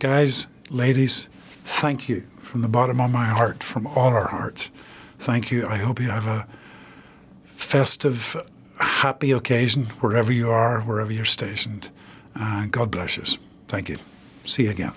Guys, ladies, thank you from the bottom of my heart, from all our hearts. Thank you. I hope you have a festive, happy occasion wherever you are, wherever you're stationed. Uh, God bless you. Thank you. See you again.